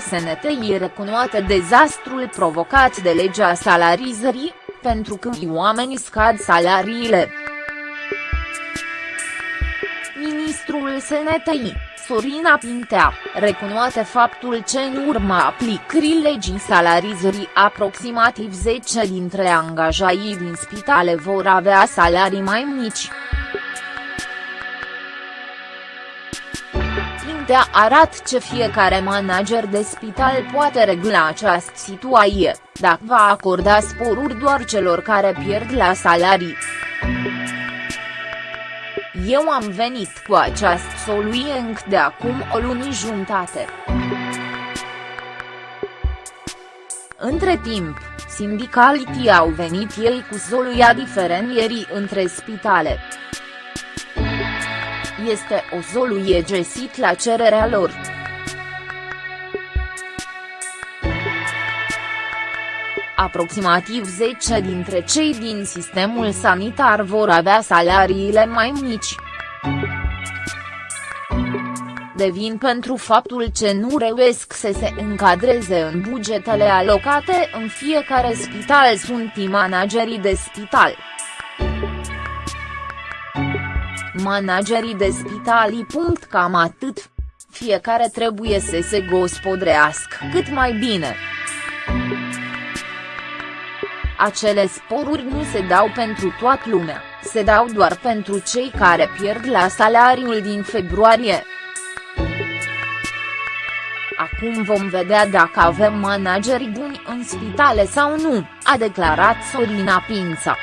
SNTI recunoaște dezastrul provocat de legea salarizării, pentru că oamenii scad salariile. Ministrul SNTI, Sorina Pintea, recunoaște faptul ce în urma aplicării legii salarizării aproximativ 10 dintre angajaii din spitale vor avea salarii mai mici. Pintea arată ce fiecare manager de spital poate regla această situație, dacă va acorda sporuri doar celor care pierd la salarii. Eu am venit cu această soluție încă de acum o lună jumătate. Între timp, sindicalitii au venit ei cu soluția diferențierii între spitale. Este o soluție găsit la cererea lor. aproximativ 10 dintre cei din sistemul sanitar vor avea salariile mai mici. Devin pentru faptul ce nu reuesc să se încadreze în bugetele alocate în fiecare spital sunt managerii de spital. Managerii de spitalii. Cam atât. Fiecare trebuie să se gospodrească cât mai bine. Acele sporuri nu se dau pentru toată lumea, se dau doar pentru cei care pierd la salariul din februarie. Acum vom vedea dacă avem manageri buni în spitale sau nu, a declarat Sorina Pința.